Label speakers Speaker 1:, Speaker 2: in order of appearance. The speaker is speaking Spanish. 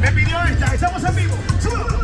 Speaker 1: Me pidió esta, estamos en vivo. ¡Súbalo!